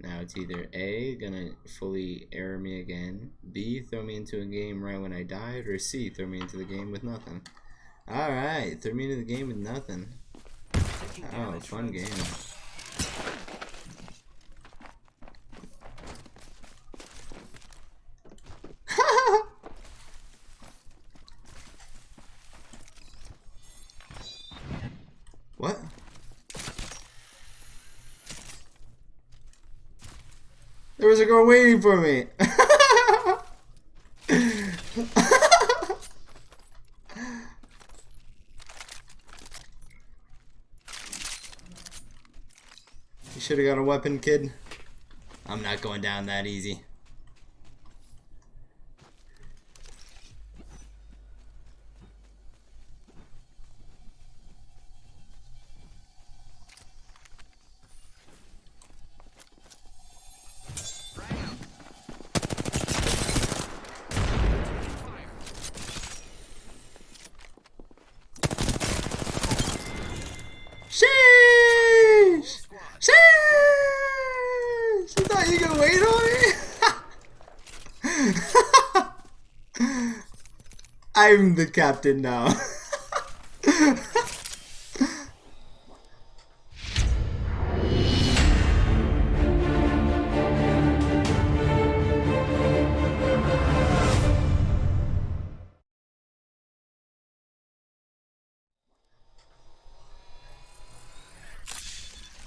Now it's either A, gonna fully error me again, B, throw me into a game right when I died, or C, throw me into the game with nothing. Alright, throw me into the game with nothing. Oh, fun game. what? There was a girl waiting for me. you should have got a weapon, kid. I'm not going down that easy. Sheesh! Sheesh! I thought you could wait on me. I'm the captain now.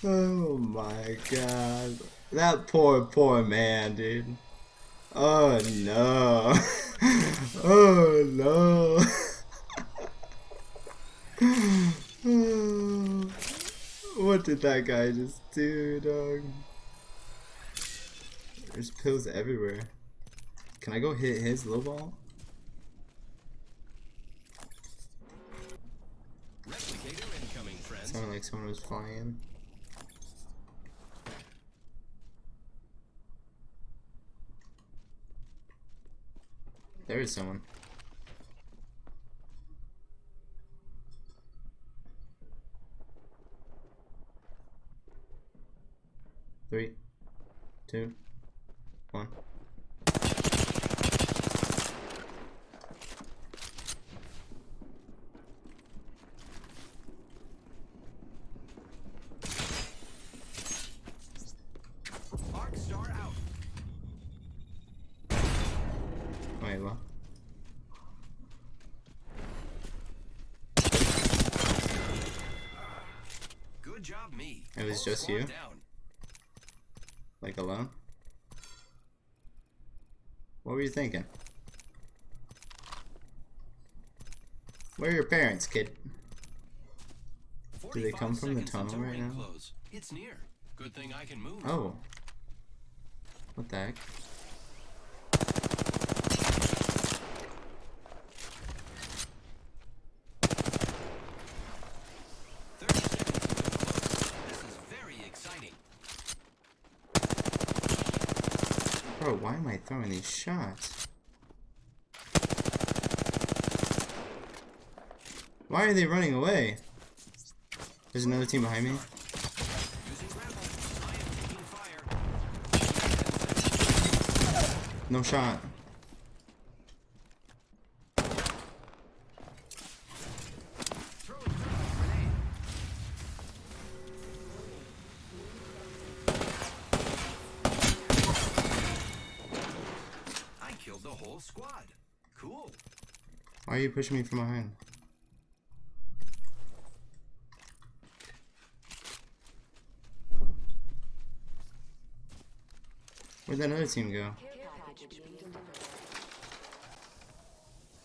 Oh my god. That poor, poor man, dude. Oh no. oh no. what did that guy just do, dog? There's pills everywhere. Can I go hit his low ball? Replicator incoming, friends. Sounded like someone was flying. There is someone. Three, two, one. Arc star out. Wait, what? Good job, me. It was just you? Down. Like alone? What were you thinking? Where are your parents, kid? Do they come from the tunnel right now? Close. It's near. Good thing I can move. Oh. What the heck? Thirty seconds until close. This is very exciting. Bro, why am I throwing these shots? Why are they running away? There's another team behind me. No shot. Squad. Cool. Why are you pushing me from behind? Where'd that other team go?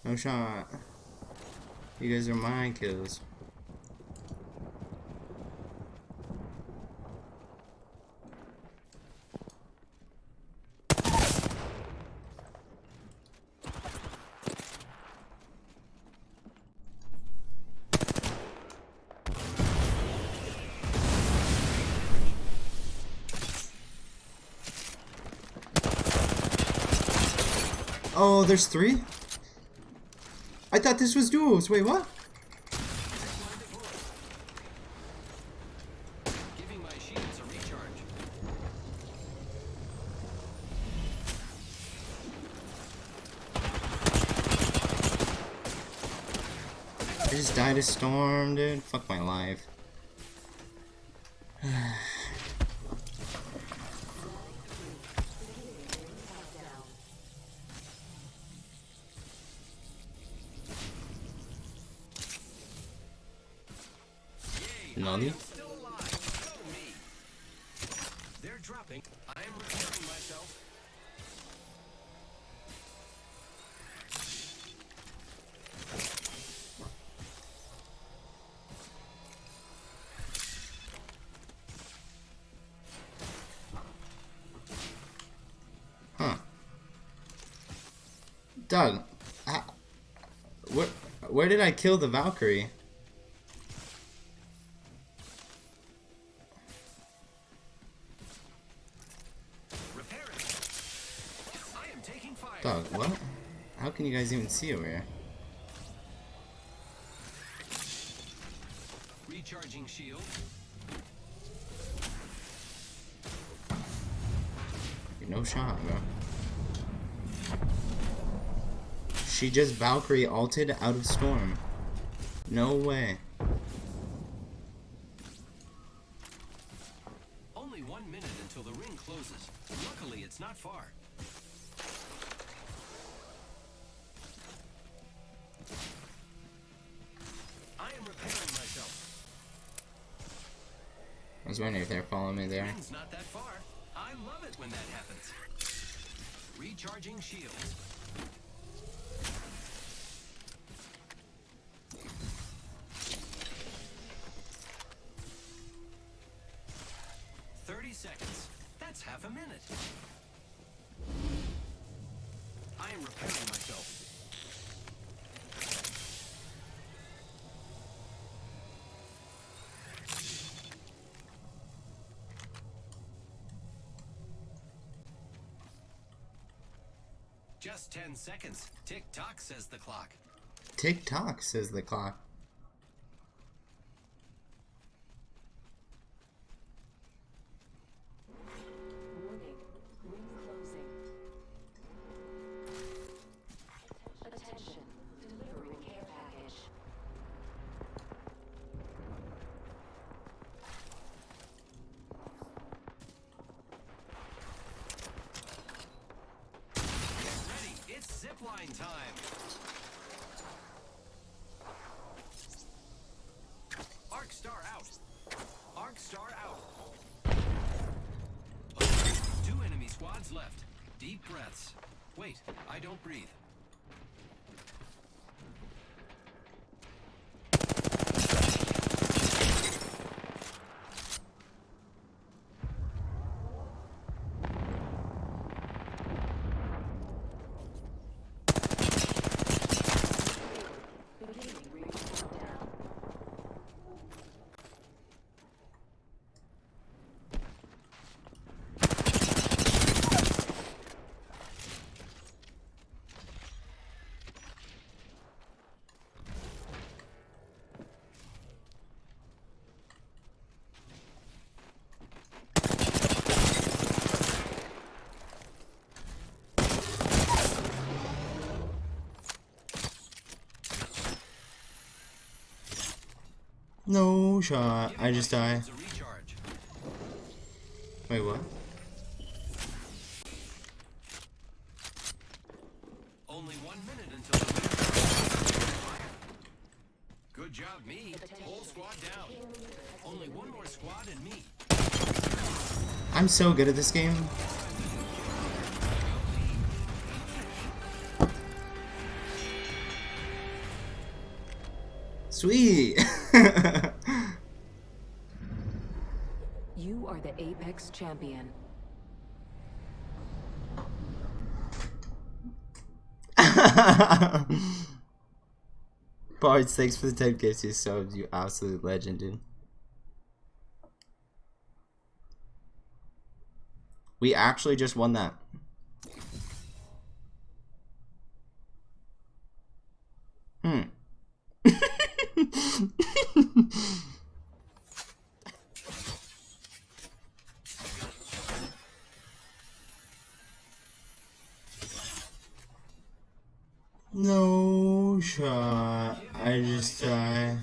No shot. You guys are my kills. Oh, there's three? I thought this was duos. Wait, what? I just died a storm, dude. Fuck my life. Nani? I. They're dropping. I am myself. Huh. Doug, how, where, where did I kill the Valkyrie? You guys even see over here? Recharging shield. No shot, bro. She just Valkyrie alted out of storm. No way. Only one minute until the ring closes. Luckily, it's not far. Was wondering if they're following me there. Not that far. I love it when that happens. Recharging shields. Just ten seconds. Tick tock, says the clock. Tick tock, says the clock. Zipline time. Arc star out. Arc star out. Two enemy squads left. Deep breaths. Wait, I don't breathe. No shot. I just die. It's a recharge. Wait, what? Only one minute until the. Good job, me. Whole squad down. Only one more squad and me. I'm so good at this game. Sweet. You are the Apex champion. Bards, thanks for the 10 gifts you subs, you absolute legend, dude. We actually just won that. Hmm. No shot. I just. Zero